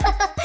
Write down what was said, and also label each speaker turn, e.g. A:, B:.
A: Yeah.